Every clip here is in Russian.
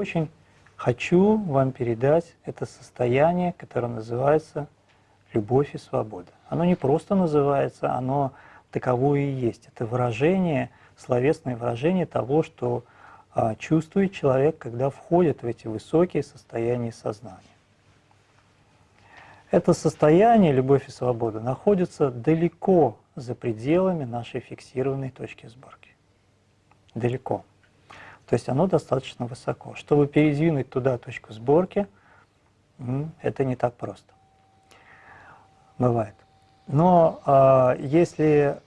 очень хочу вам передать это состояние, которое называется любовь и свобода. Оно не просто называется, оно таковое и есть. Это выражение, словесное выражение того, что а, чувствует человек, когда входит в эти высокие состояния сознания. Это состояние, любовь и свобода, находится далеко за пределами нашей фиксированной точки сборки. Далеко. То есть оно достаточно высоко. Чтобы передвинуть туда точку сборки, это не так просто. Бывает. Но э, если,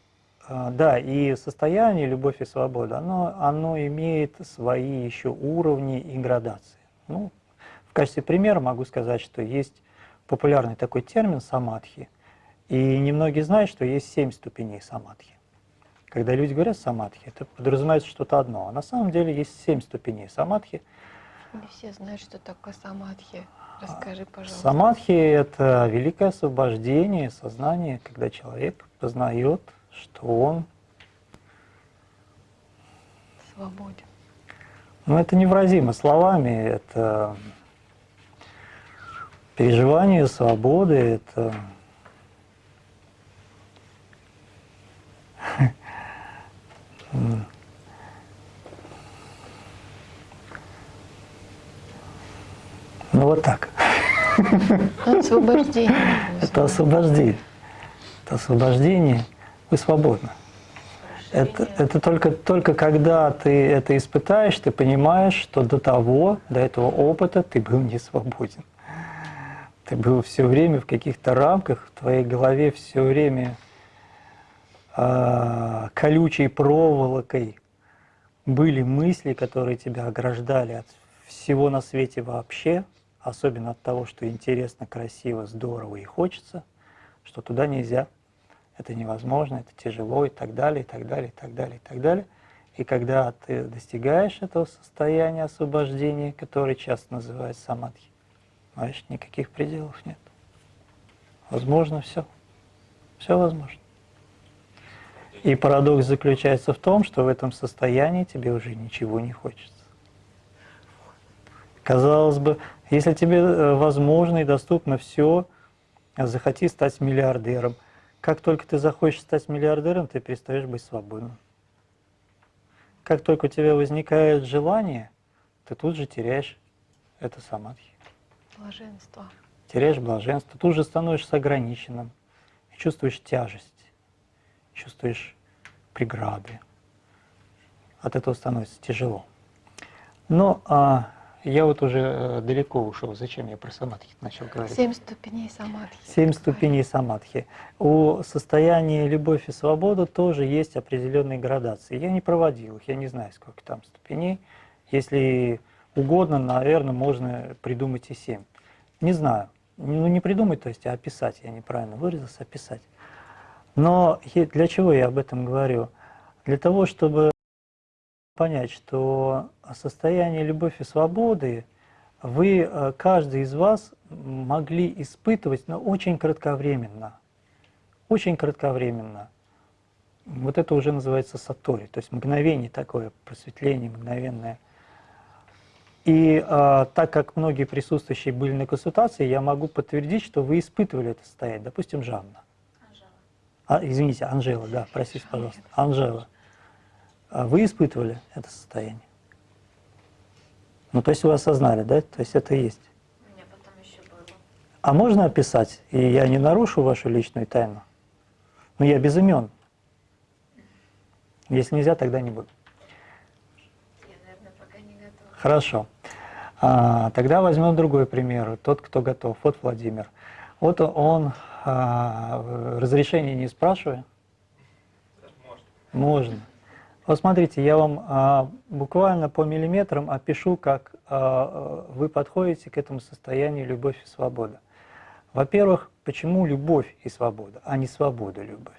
э, да, и состояние любовь и свобода, оно, оно имеет свои еще уровни и градации. Ну, в качестве примера могу сказать, что есть популярный такой термин самадхи, и немногие знают, что есть семь ступеней самадхи. Когда люди говорят самадхи, это подразумевается что-то одно, а на самом деле есть семь ступеней самадхи. Не все знают, что такое самадхи. Расскажи, пожалуйста. Самадхи – это великое освобождение сознания, когда человек познает, что он свободен. Ну, это невразимо словами, это переживание свободы, это вот так. Освобождение. Это освобождение. Это освобождение. Вы свободны. Это, это только, только когда ты это испытаешь, ты понимаешь, что до того, до этого опыта ты был не свободен. Ты был все время в каких-то рамках, в твоей голове все время э, колючей проволокой были мысли, которые тебя ограждали от всего на свете вообще, особенно от того, что интересно, красиво, здорово и хочется, что туда нельзя, это невозможно, это тяжело и так далее, и так далее, и так далее, и так далее. И когда ты достигаешь этого состояния освобождения, которое часто называют самадхи, знаешь, никаких пределов нет. Возможно все. Все возможно. И парадокс заключается в том, что в этом состоянии тебе уже ничего не хочется. Казалось бы, если тебе э, возможно и доступно все, захоти стать миллиардером. Как только ты захочешь стать миллиардером, ты перестаешь быть свободным. Как только у тебя возникает желание, ты тут же теряешь это самадхи. Блаженство. Теряешь блаженство, тут же становишься ограниченным, чувствуешь тяжесть, чувствуешь преграды. От этого становится тяжело. Но а, я вот уже э, далеко ушел. Зачем я про самадхи начал говорить? Семь ступеней самадхи. Семь ступеней самадхи. У состояния любовь и свобода тоже есть определенные градации. Я не проводил их, я не знаю, сколько там ступеней. Если угодно, наверное, можно придумать и семь. Не знаю. Ну, не придумать, то есть, а описать. Я неправильно выразился, описать. Но для чего я об этом говорю? Для того, чтобы понять, что состояние любови и свободы вы, э, каждый из вас, могли испытывать, но очень кратковременно. Очень кратковременно. Вот это уже называется сатори, то есть мгновение такое, просветление мгновенное. И а, так как многие присутствующие были на консультации, я могу подтвердить, что вы испытывали это состояние. Допустим, Жанна. Анжела. А, извините, Анжела, да, простите, пожалуйста. Анжела. А вы испытывали это состояние? Ну, то есть вы осознали, да? То есть это есть. У меня потом еще было. А можно описать, и я не нарушу вашу личную тайну? Ну, я без имен. Если нельзя, тогда не буду. Я, наверное, пока не готова. Хорошо. А, тогда возьмем другой пример. Тот, кто готов. Вот Владимир. Вот он, а, разрешение не спрашивая? Можно. Можно. Вот смотрите, я вам а, буквально по миллиметрам опишу, как а, вы подходите к этому состоянию любовь и свобода. Во-первых, почему любовь и свобода, а не свобода любовь?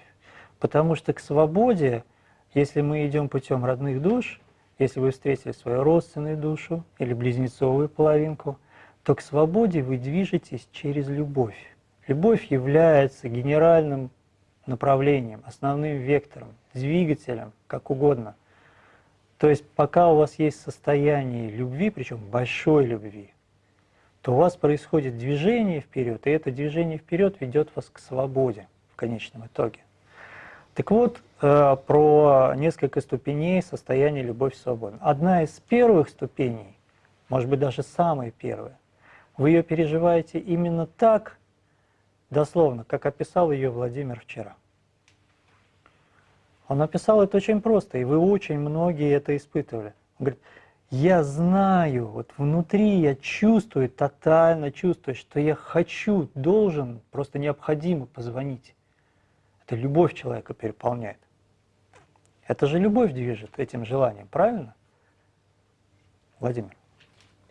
Потому что к свободе, если мы идем путем родных душ, если вы встретили свою родственную душу или близнецовую половинку, то к свободе вы движетесь через любовь. Любовь является генеральным направлением, основным вектором, двигателем, как угодно. То есть пока у вас есть состояние любви, причем большой любви, то у вас происходит движение вперед, и это движение вперед ведет вас к свободе в конечном итоге. Так вот, э, про несколько ступеней состояния любовь свободы. Одна из первых ступеней, может быть даже самая первая, вы ее переживаете именно так, дословно, как описал ее Владимир вчера. Он описал это очень просто, и вы очень многие это испытывали. Он говорит, я знаю, вот внутри я чувствую, тотально чувствую, что я хочу, должен, просто необходимо позвонить. Это любовь человека переполняет. Это же любовь движет этим желанием, правильно? Владимир?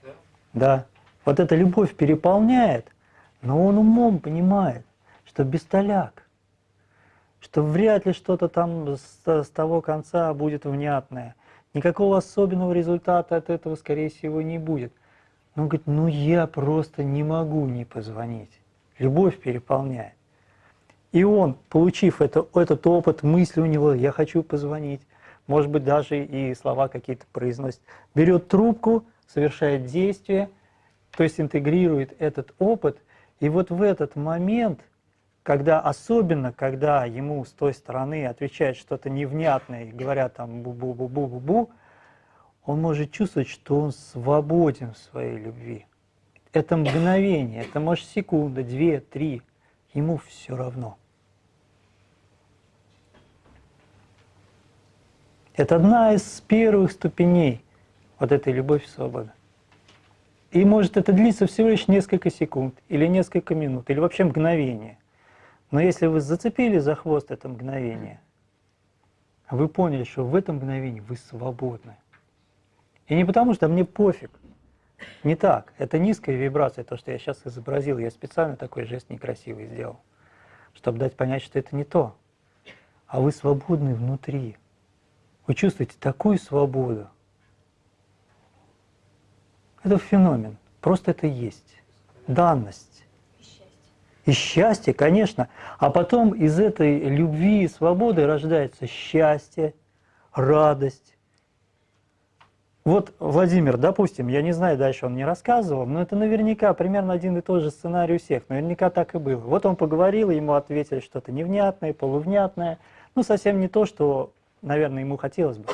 Да. Да. Вот эта любовь переполняет, но он умом понимает, что бестоляк, что вряд ли что-то там с, с того конца будет внятное. Никакого особенного результата от этого, скорее всего, не будет. Но он говорит, ну я просто не могу не позвонить. Любовь переполняет. И он, получив это, этот опыт, мысли у него, я хочу позвонить, может быть, даже и слова какие-то произносит, берет трубку, совершает действие, то есть интегрирует этот опыт, и вот в этот момент, когда, особенно когда ему с той стороны отвечают что-то невнятное говорят там бу-бу-бу-бу-бу-бу, он может чувствовать, что он свободен в своей любви. Это мгновение, это может секунда, две, три, ему все равно. Это одна из первых ступеней вот этой любови и свободы. И может это длиться всего лишь несколько секунд, или несколько минут, или вообще мгновение. Но если вы зацепили за хвост это мгновение, вы поняли, что в этом мгновении вы свободны. И не потому, что мне пофиг. Не так. Это низкая вибрация, то, что я сейчас изобразил. Я специально такой жест некрасивый сделал, чтобы дать понять, что это не то. А вы свободны внутри. Вы чувствуете такую свободу. Это феномен. Просто это есть. Данность. И счастье, конечно. А потом из этой любви и свободы рождается счастье, радость. Вот Владимир, допустим, я не знаю, дальше он не рассказывал, но это наверняка примерно один и тот же сценарий у всех. Наверняка так и было. Вот он поговорил, ему ответили что-то невнятное, полувнятное. Ну, совсем не то, что наверное, ему хотелось бы.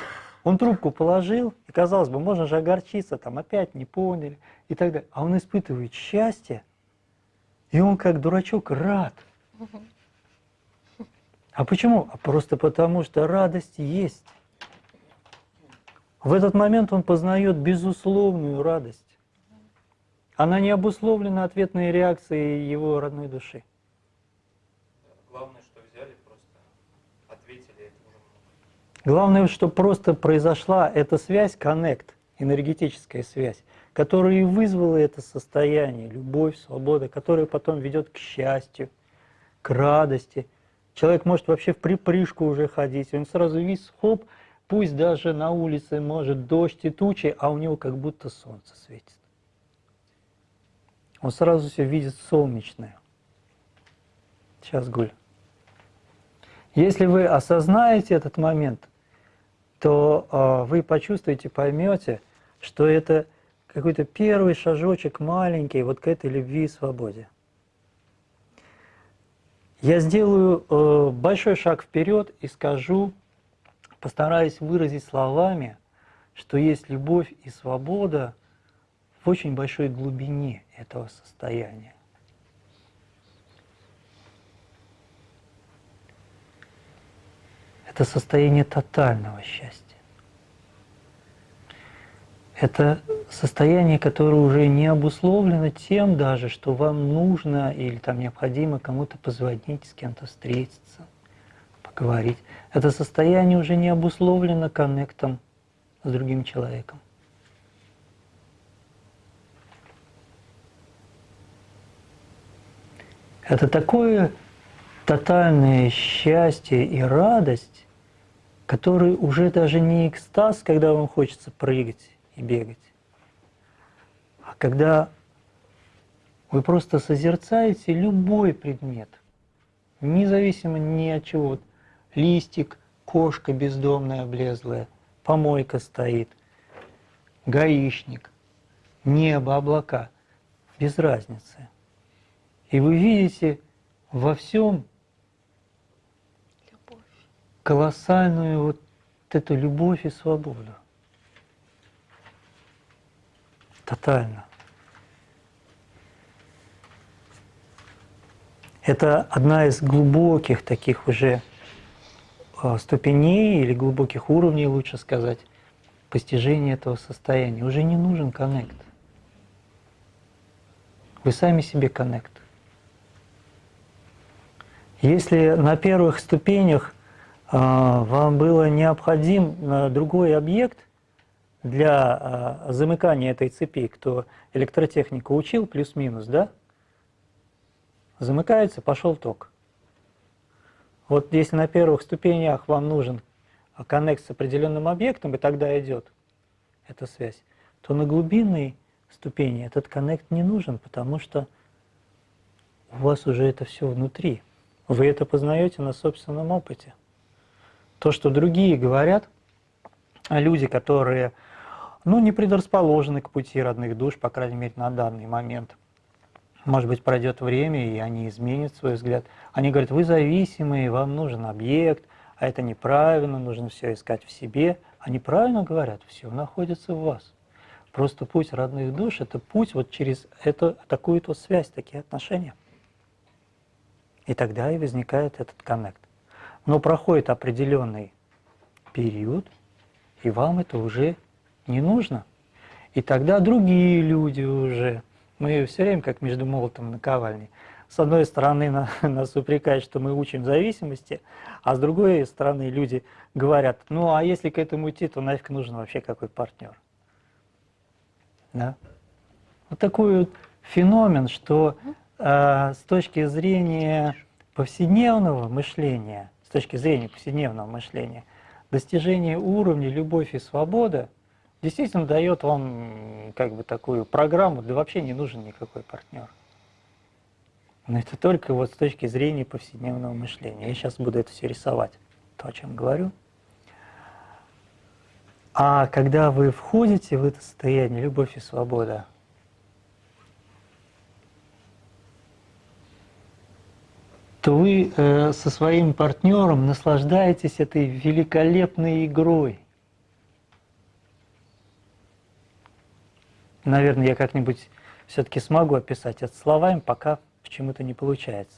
Он трубку положил, и, казалось бы, можно же огорчиться, там опять не поняли и так далее. А он испытывает счастье, и он как дурачок рад. А почему? А просто потому, что радость есть. В этот момент он познает безусловную радость. Она не обусловлена ответной реакцией его родной души. Главное, что просто произошла эта связь, коннект, энергетическая связь, которая и вызвала это состояние, любовь, свобода, которая потом ведет к счастью, к радости. Человек может вообще в припрыжку уже ходить, он сразу весь хоп, пусть даже на улице может дождь и тучи, а у него как будто солнце светит. Он сразу все видит солнечное. Сейчас, Гуль. Если вы осознаете этот момент, то э, вы почувствуете, поймете, что это какой-то первый шажочек маленький вот к этой любви и свободе. Я сделаю э, большой шаг вперед и скажу, постараюсь выразить словами, что есть любовь и свобода в очень большой глубине этого состояния. Это состояние тотального счастья. Это состояние, которое уже не обусловлено тем даже, что вам нужно или там необходимо кому-то позвонить, с кем-то встретиться, поговорить. Это состояние уже не обусловлено коннектом с другим человеком. Это такое тотальное счастье и радость, который уже даже не экстаз, когда вам хочется прыгать и бегать, а когда вы просто созерцаете любой предмет, независимо ни от чего, листик, кошка бездомная, облезлая, помойка стоит, гаишник, небо, облака, без разницы. И вы видите во всем. Колоссальную вот эту любовь и свободу. Тотально. Это одна из глубоких таких уже а, ступеней или глубоких уровней, лучше сказать, постижения этого состояния. Уже не нужен коннект. Вы сами себе коннект. Если на первых ступенях вам было необходим а, другой объект для а, замыкания этой цепи, кто электротехнику учил, плюс-минус, да? Замыкается, пошел ток. Вот если на первых ступенях вам нужен коннект с определенным объектом, и тогда идет эта связь, то на глубинной ступени этот коннект не нужен, потому что у вас уже это все внутри. Вы это познаете на собственном опыте. То, что другие говорят, а люди, которые ну, не предрасположены к пути родных душ, по крайней мере, на данный момент. Может быть, пройдет время, и они изменят свой взгляд. Они говорят, вы зависимые, вам нужен объект, а это неправильно, нужно все искать в себе. Они правильно говорят, все находится в вас. Просто путь родных душ – это путь вот через эту, такую то связь, такие отношения. И тогда и возникает этот коннект. Но проходит определенный период, и вам это уже не нужно. И тогда другие люди уже, мы все время как между молотом и наковальней, с одной стороны на, нас упрекают, что мы учим зависимости, а с другой стороны люди говорят, ну а если к этому идти, то нафиг нужен вообще какой партнер. Да? Вот такой вот феномен, что э, с точки зрения повседневного мышления, с точки зрения повседневного мышления, достижение уровня любовь и свобода действительно дает вам как бы такую программу, да вообще не нужен никакой партнер. Но это только вот с точки зрения повседневного мышления. Я сейчас буду это все рисовать, то, о чем говорю. А когда вы входите в это состояние любовь и свобода, то вы э, со своим партнером наслаждаетесь этой великолепной игрой. Наверное, я как-нибудь все-таки смогу описать это словами, пока почему-то не получается.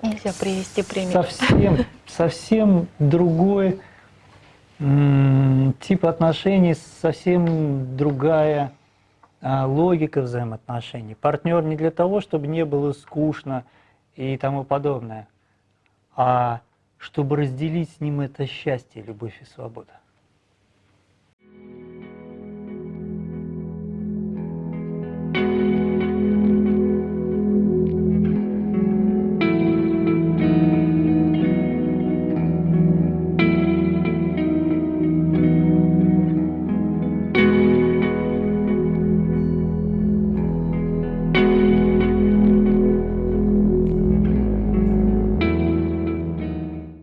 Нельзя привести пример. Совсем, совсем другой тип отношений, совсем другая логика взаимоотношений. Партнер не для того, чтобы не было скучно и тому подобное, а чтобы разделить с ним это счастье, любовь и свобода.